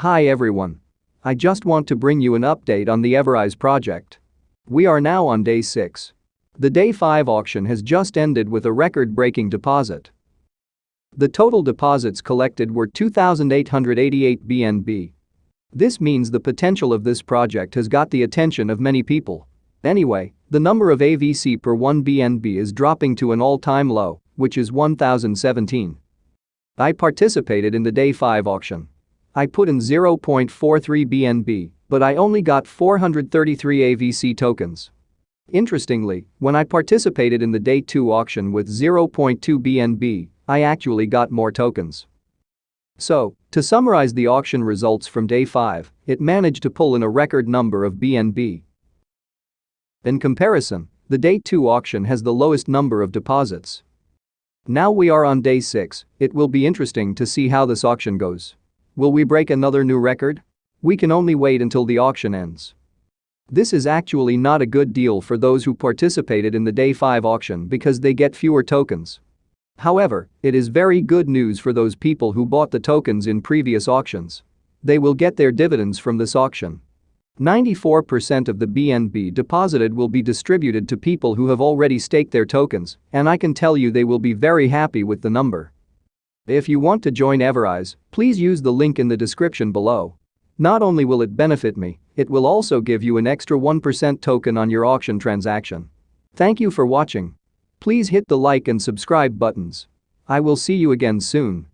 Hi everyone. I just want to bring you an update on the Everise project. We are now on day 6. The day 5 auction has just ended with a record-breaking deposit. The total deposits collected were 2,888 BNB. This means the potential of this project has got the attention of many people. Anyway, the number of AVC per 1 BNB is dropping to an all-time low, which is 1,017. I participated in the day 5 auction. I put in 0.43 BNB, but I only got 433 AVC tokens. Interestingly, when I participated in the day 2 auction with 0.2 BNB, I actually got more tokens. So, to summarize the auction results from day 5, it managed to pull in a record number of BNB. In comparison, the day 2 auction has the lowest number of deposits. Now we are on day 6, it will be interesting to see how this auction goes. Will we break another new record? We can only wait until the auction ends. This is actually not a good deal for those who participated in the day 5 auction because they get fewer tokens. However, it is very good news for those people who bought the tokens in previous auctions. They will get their dividends from this auction. 94% of the BNB deposited will be distributed to people who have already staked their tokens, and I can tell you they will be very happy with the number. If you want to join Everise, please use the link in the description below. Not only will it benefit me, it will also give you an extra 1% token on your auction transaction. Thank you for watching. Please hit the like and subscribe buttons. I will see you again soon.